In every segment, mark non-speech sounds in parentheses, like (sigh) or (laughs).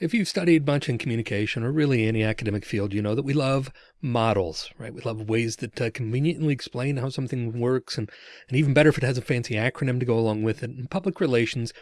If you've studied much in communication or really any academic field, you know that we love models, right? We love ways that uh, conveniently explain how something works and, and even better if it has a fancy acronym to go along with it. And public relations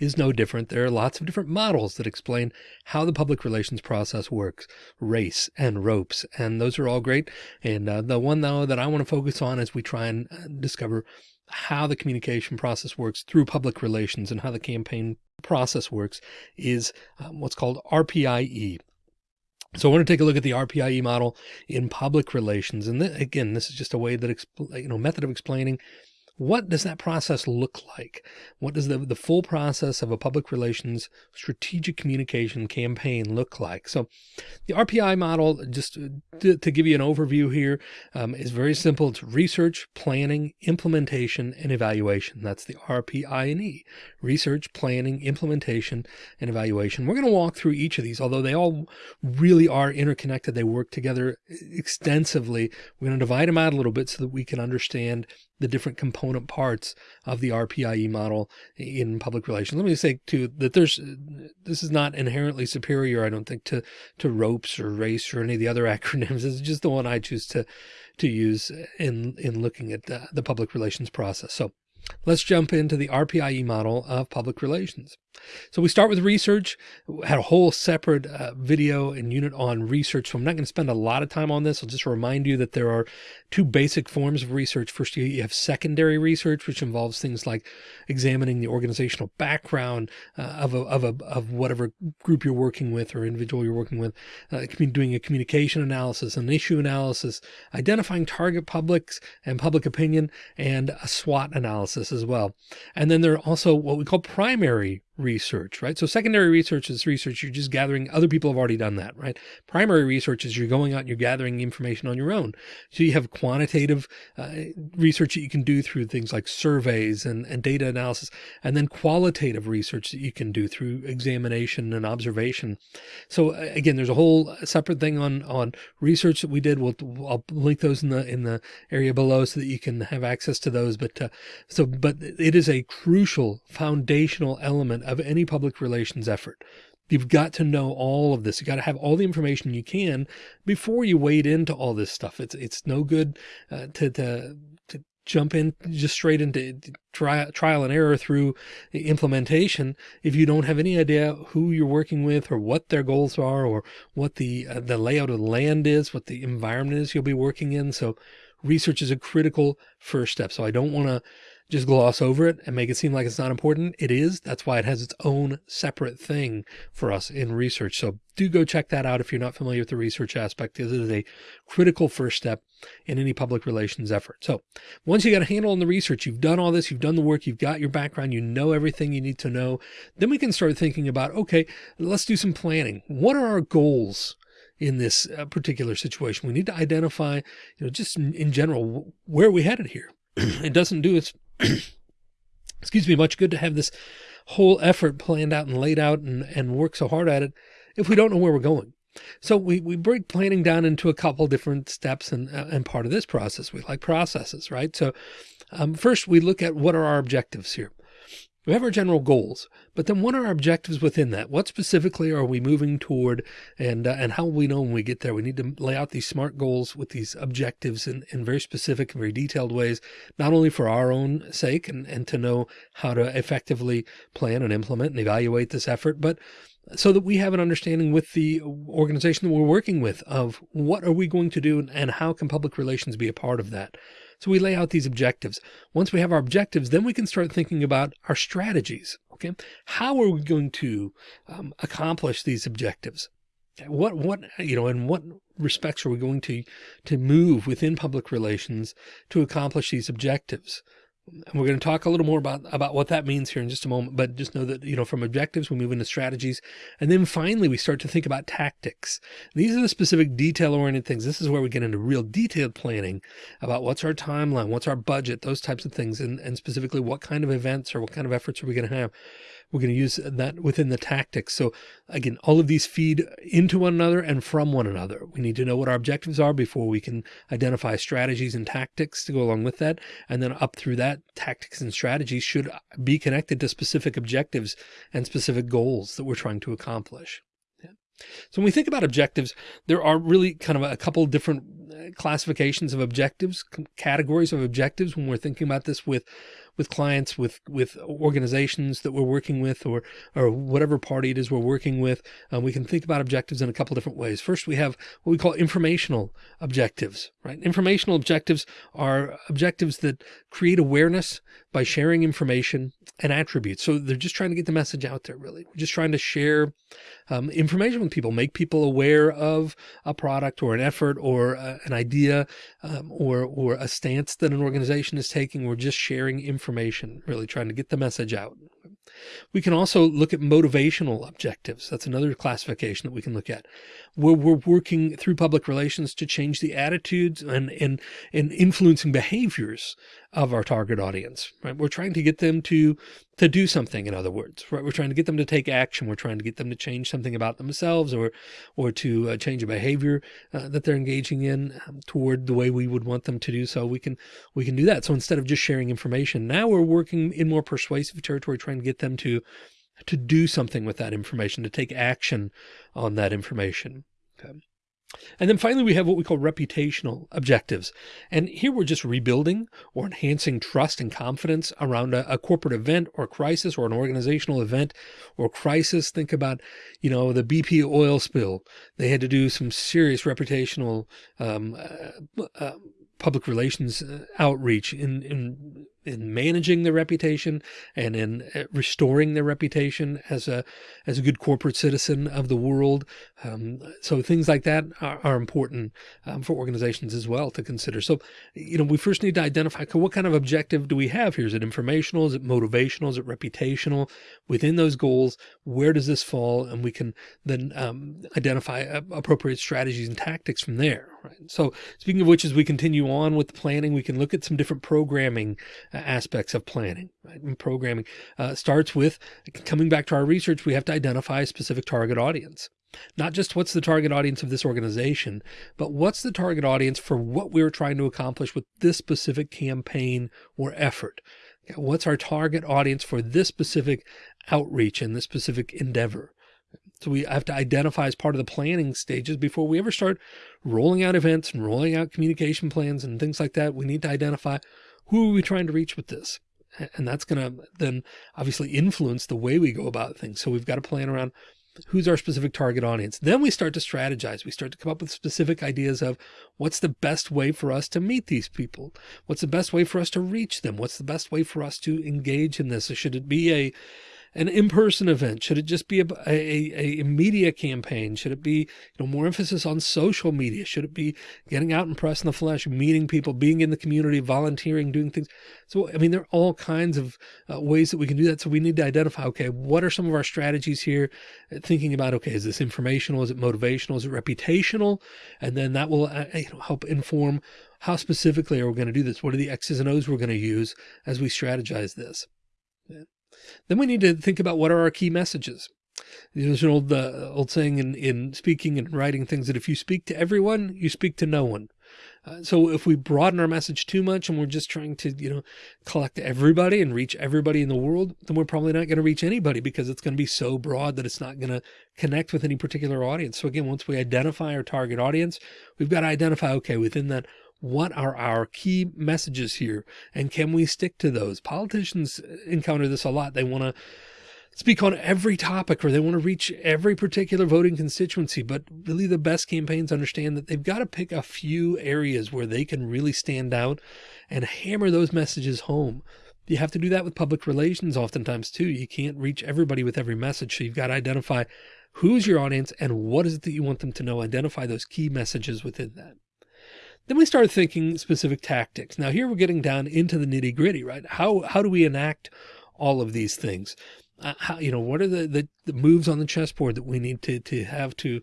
is no different. There are lots of different models that explain how the public relations process works, race and ropes, and those are all great. And uh, the one though that I want to focus on as we try and uh, discover how the communication process works through public relations and how the campaign process works is um, what's called RPIE. So I want to take a look at the RPIE model in public relations. And th again, this is just a way that, you know, method of explaining what does that process look like? What does the, the full process of a public relations strategic communication campaign look like? So the RPI model, just to, to give you an overview here, um, is very simple. It's research, planning, implementation, and evaluation. That's the RPI and E, research, planning, implementation, and evaluation. We're going to walk through each of these, although they all really are interconnected. They work together extensively. We're going to divide them out a little bit so that we can understand the different component parts of the RPIE model in public relations. Let me say too that there's uh, this is not inherently superior, I don't think, to to ropes or race or any of the other (laughs) acronyms. It's just the one I choose to to use in in looking at the, the public relations process. So let's jump into the RPIE model of public relations. So we start with research, we had a whole separate uh, video and unit on research. So I'm not going to spend a lot of time on this. I'll just remind you that there are two basic forms of research. First, you have secondary research, which involves things like examining the organizational background uh, of, a, of, a, of whatever group you're working with or individual you're working with, uh, doing a communication analysis, an issue analysis, identifying target publics and public opinion, and a SWOT analysis as well. And then there are also what we call primary research, right? So secondary research is research. You're just gathering, other people have already done that, right? Primary research is you're going out and you're gathering information on your own. So you have quantitative uh, research that you can do through things like surveys and, and data analysis, and then qualitative research that you can do through examination and observation. So again, there's a whole separate thing on, on research that we did. We'll, I'll link those in the, in the area below so that you can have access to those. But, uh, so, but it is a crucial foundational element of any public relations effort. You've got to know all of this. You've got to have all the information you can before you wade into all this stuff. It's, it's no good uh, to, to, to jump in just straight into trial, trial and error through implementation if you don't have any idea who you're working with or what their goals are or what the uh, the layout of the land is, what the environment is you'll be working in. So research is a critical first step. So I don't want to just gloss over it and make it seem like it's not important. It is. That's why it has its own separate thing for us in research. So do go check that out if you're not familiar with the research aspect. This is a critical first step in any public relations effort. So once you got a handle on the research, you've done all this, you've done the work, you've got your background, you know everything you need to know. Then we can start thinking about, okay, let's do some planning. What are our goals? in this uh, particular situation. We need to identify, you know, just in, general, where we headed here? (clears throat) it doesn't do its (clears throat) excuse me, much good to have this whole effort planned out and laid out and, and work so hard at it if we don't know where we're going. So we, we break planning down into a couple different steps and, uh, and part of this process, we like processes, right? So um, first we look at what are our objectives here. We have our general goals, but then what are our objectives within that? What specifically are we moving toward and, uh, and how will we know when we get there? We need to lay out these SMART goals with these objectives in, in very specific and very detailed ways, not only for our own sake and, and to know how to effectively plan and implement and evaluate this effort, but so that we have an understanding with the organization that we're working with of what are we going to do and how can public relations be a part of that? So we lay out these objectives. Once we have our objectives, then we can start thinking about our strategies. Okay. How are we going to um, accomplish these objectives? What, what, you know, in what respects are we going to, to move within public relations to accomplish these objectives? And we're going to talk a little more about, about what that means here in just a moment, but just know that, you know, from objectives, we move into strategies. And then finally, we start to think about tactics. These are the specific detail oriented things. This is where we get into real detailed planning about what's our timeline, what's our budget, those types of things. And, and specifically what kind of events or what kind of efforts are we going to have? We're going to use that within the tactics. So again, all of these feed into one another and from one another. We need to know what our objectives are before we can identify strategies and tactics to go along with that. And then up through that tactics and strategies should be connected to specific objectives and specific goals that we're trying to accomplish. So when we think about objectives, there are really kind of a couple different uh, classifications of objectives, categories of objectives when we're thinking about this with with clients, with with organizations that we're working with, or or whatever party it is we're working with. Um, we can think about objectives in a couple different ways. First, we have what we call informational objectives. Right, informational objectives are objectives that create awareness by sharing information and attributes. So they're just trying to get the message out there. Really, we're just trying to share um, information with people, make people aware of a product or an effort or uh, an idea um, or or a stance that an organization is taking. We're just sharing information information, really trying to get the message out. We can also look at motivational objectives. That's another classification that we can look at where we're working through public relations to change the attitudes and, and, and influencing behaviors of our target audience, right? We're trying to get them to, to do something, in other words, right? We're trying to get them to take action. We're trying to get them to change something about themselves or, or to uh, change a behavior uh, that they're engaging in um, toward the way we would want them to do so. We can, we can do that. So instead of just sharing information, now we're working in more persuasive territory, trying to get them to, to do something with that information, to take action on that information. Okay. And then finally, we have what we call reputational objectives. And here we're just rebuilding or enhancing trust and confidence around a, a, corporate event or crisis or an organizational event or crisis. Think about, you know, the BP oil spill. They had to do some serious reputational um, uh, uh, public relations uh, outreach in, in in managing their reputation and in uh, restoring their reputation as a as a good corporate citizen of the world. Um, so things like that are, are important um, for organizations as well to consider. So, you know, we first need to identify what kind of objective do we have here? Is it informational? Is it motivational? Is it reputational? Within those goals, where does this fall? And we can then um, identify appropriate strategies and tactics from there. Right. So speaking of which, as we continue on with the planning, we can look at some different programming aspects of planning right? and programming uh, starts with coming back to our research. We have to identify a specific target audience, not just what's the target audience of this organization, but what's the target audience for what we're trying to accomplish with this specific campaign or effort. What's our target audience for this specific outreach and this specific endeavor? So we have to identify as part of the planning stages before we ever start rolling out events and rolling out communication plans and things like that. We need to identify who are we trying to reach with this? And that's going to then obviously influence the way we go about things. So we've got to plan around who's our specific target audience. Then we start to strategize. We start to come up with specific ideas of what's the best way for us to meet these people? What's the best way for us to reach them? What's the best way for us to engage in this? Should it be a an in-person event? Should it just be a, a, a, media campaign? Should it be, you know, more emphasis on social media? Should it be getting out and press in the flesh, meeting people, being in the community, volunteering, doing things? So, I mean, there are all kinds of uh, ways that we can do that. So we need to identify, okay, what are some of our strategies here? Uh, thinking about, okay, is this informational? Is it motivational? Is it reputational? And then that will uh, you know, help inform how specifically are we going to do this? What are the X's and O's we're going to use as we strategize this? Yeah. Then we need to think about what are our key messages. There's an old, uh, old saying in, in speaking and writing things that if you speak to everyone, you speak to no one. Uh, so if we broaden our message too much and we're just trying to, you know, collect everybody and reach everybody in the world, then we're probably not going to reach anybody because it's going to be so broad that it's not going to connect with any particular audience. So again, once we identify our target audience, we've got to identify, okay, within that what are our key messages here? And can we stick to those? Politicians encounter this a lot. They want to speak on every topic or they want to reach every particular voting constituency. But really the best campaigns understand that they've got to pick a few areas where they can really stand out and hammer those messages home. You have to do that with public relations oftentimes too. You can't reach everybody with every message. So you've got to identify who's your audience and what is it that you want them to know. Identify those key messages within that. Then we start thinking specific tactics. Now here we're getting down into the nitty gritty, right? How, how do we enact all of these things? Uh, how, you know, what are the, the, the, moves on the chessboard that we need to, to have to,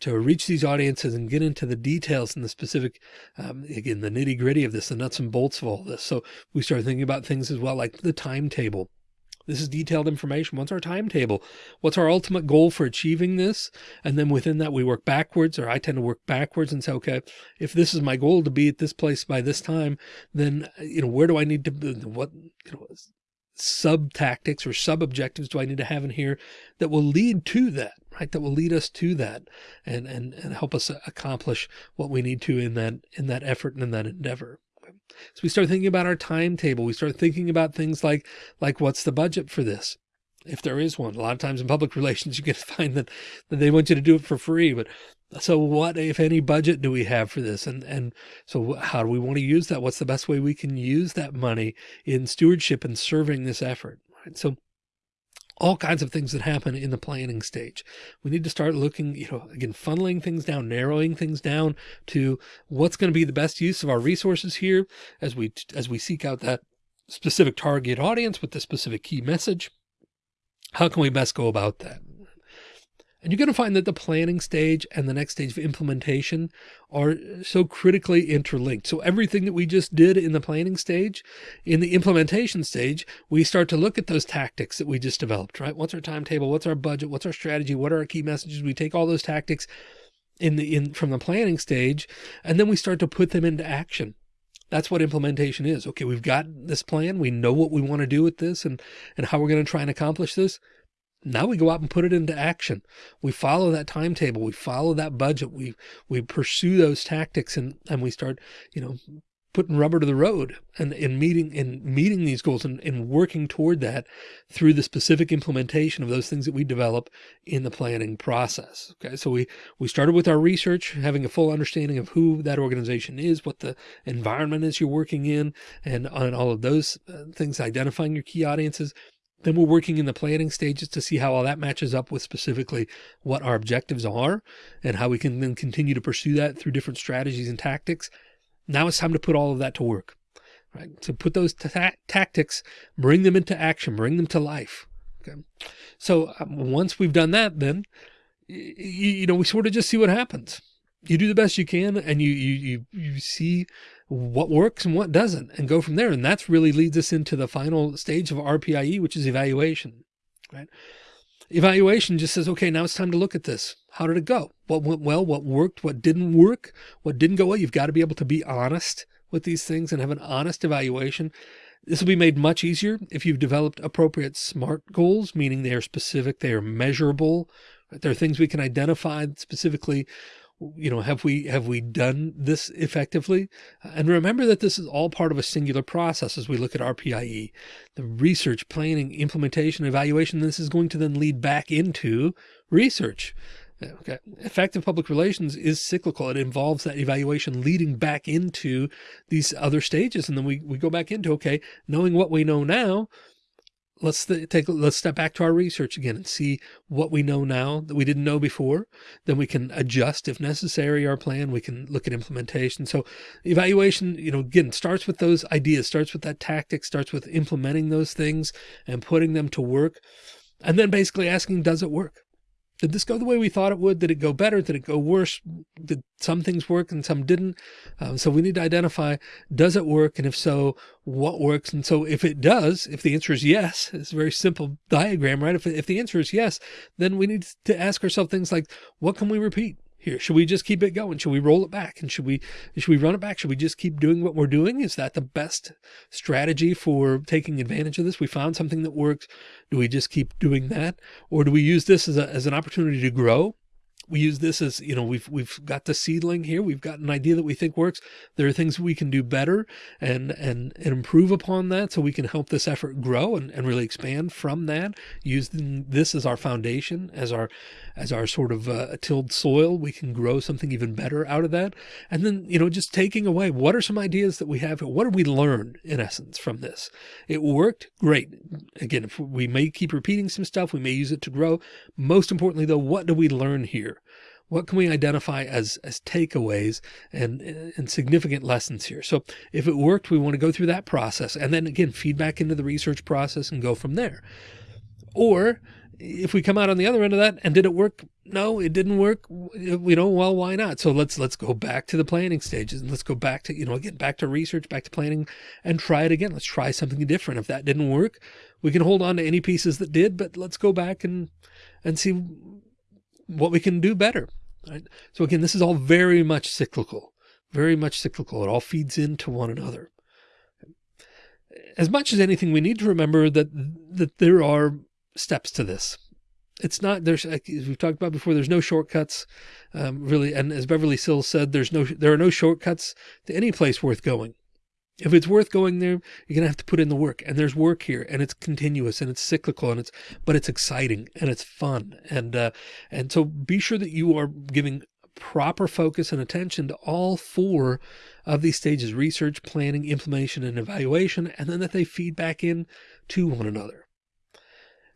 to reach these audiences and get into the details and the specific, um, again, the nitty gritty of this, the nuts and bolts of all this. So we start thinking about things as well, like the timetable. This is detailed information. What's our timetable? What's our ultimate goal for achieving this? And then within that, we work backwards, or I tend to work backwards and say, okay, if this is my goal to be at this place by this time, then, you know, where do I need to, what, you know, sub tactics or sub objectives do I need to have in here that will lead to that? right? That will lead us to that and, and, and help us accomplish what we need to in that, in that effort and in that endeavor. So we start thinking about our timetable. We start thinking about things like, like what's the budget for this? If there is one, a lot of times in public (laughs) relations, you can find that, that they want you to do it for free, but so what, if any budget do we have for this? And, and so how do we want to use that? What's the best way we can use that money in stewardship and serving this effort? Right. So all kinds of things that happen in the planning stage. We need to start looking, you know, again, funneling things down, narrowing things down to what's going to be the best use of our resources here as we, as we seek out that specific target audience with the specific key message. How can we best go about that? And you're going to find that the planning stage and the next stage of implementation are so critically interlinked. So everything that we just did in the planning stage, in the implementation stage, we start to look at those tactics that we just developed, right? What's our timetable? What's our budget? What's our strategy? What are our key messages? We take all those tactics in the, in from the planning stage, and then we start to put them into action. That's what implementation is. Okay, we've got this plan. We know what we want to do with this and, and how we're going to try and accomplish this. Now we go out and put it into action. We follow that timetable. We follow that budget. We, we pursue those tactics and, and we start, you know, putting rubber to the road and in meeting and meeting these goals and, and working toward that through the specific implementation of those things that we develop in the planning process. Okay. So we, we started with our research, having a full understanding of who that organization is, what the environment is you're working in and on all of those uh, things, identifying your key audiences, then we're working in the planning stages to see how all that matches up with specifically what our objectives are and how we can then continue to pursue that through different strategies and tactics. Now it's time to put all of that to work, right? To put those ta tactics, bring them into action, bring them to life. Okay. So um, once we've done that, then, you know, we sort of just see what happens. You do the best you can and you, you, you, you see what works and what doesn't and go from there. And that's really leads us into the final stage of RPIE, which is evaluation, right? Evaluation just says, okay, now it's time to look at this. How did it go? What went well? What worked? What didn't work? What didn't go well? You've got to be able to be honest with these things and have an honest evaluation. This will be made much easier if you've developed appropriate SMART goals, meaning they are specific, they are measurable. Right? There are things we can identify specifically you know, have we, have we done this effectively? And remember that this is all part of a singular process as we look at RPIE, the research, planning, implementation, evaluation. This is going to then lead back into research. Uh, okay. Effective public relations is cyclical. It involves that evaluation leading back into these other stages. And then we, we go back into, okay, knowing what we know now, let's take let's step back to our research again and see what we know now that we didn't know before. Then we can adjust if necessary our plan. We can look at implementation. So evaluation you know again starts with those ideas starts with that tactic starts with implementing those things and putting them to work and then basically asking does it work did this go the way we thought it would? Did it go better? Did it go worse? Did some things work and some didn't? Um, so we need to identify, does it work? And if so, what works? And so if it does, if the answer is yes, it's a very simple diagram, right? If, if the answer is yes, then we need to ask ourselves things like, what can we repeat? Here? Should we just keep it going? Should we roll it back? And should we, should we run it back? Should we just keep doing what we're doing? Is that the best strategy for taking advantage of this? We found something that works. Do we just keep doing that? Or do we use this as a, as an opportunity to grow? We use this as, you know, we've, we've got the seedling here. We've got an idea that we think works. There are things we can do better and, and, and improve upon that so we can help this effort grow and, and really expand from that. Using this as our foundation, as our, as our sort of uh, tilled soil, we can grow something even better out of that. And then, you know, just taking away, what are some ideas that we have? What did we learn in essence from this? It worked great. Again, if we may keep repeating some stuff, we may use it to grow. Most importantly though, what do we learn here? What can we identify as, as takeaways and, and significant lessons here? So if it worked, we want to go through that process and then again, feedback into the research process and go from there. Or if we come out on the other end of that and did it work? No, it didn't work. You know, well, why not? So let's, let's go back to the planning stages and let's go back to, you know, again, back to research, back to planning and try it again. Let's try something different. If that didn't work, we can hold on to any pieces that did, but let's go back and, and see what we can do better. Right? So again, this is all very much cyclical, very much cyclical. It all feeds into one another. As much as anything, we need to remember that, that there are steps to this. it's not, there's, as we've talked about before, there's no shortcuts, um, really. And as Beverly Sills said, there's no, there are no shortcuts to any place worth going. If it's worth going there, you're to have to put in the work and there's work here and it's continuous and it's cyclical and it's, but it's exciting and it's fun. And, uh, and so be sure that you are giving proper focus and attention to all four of these stages, research, planning, implementation, and evaluation, and then that they feed back in to one another.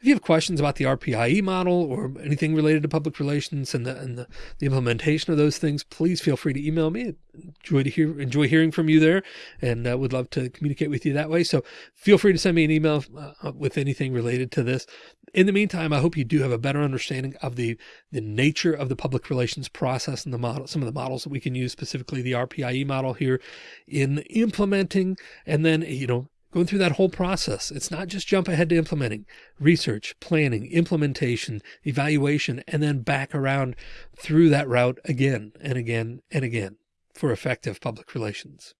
If you have questions about the RPIE model or anything related to public relations and the, and the, the implementation of those things, please feel free to email me. Enjoy to hear, enjoy hearing from you there and uh, would love to communicate with you that way. So feel free to send me an email uh, with anything related to this. In the meantime, I hope you do have a better understanding of the, the nature of the public relations process and the model, some of the models that we can use, specifically the RPIE model here in implementing and then, you know, going through that whole process. It's not just jump ahead to implementing research, planning, implementation, evaluation, and then back around through that route again and again and again for effective public relations.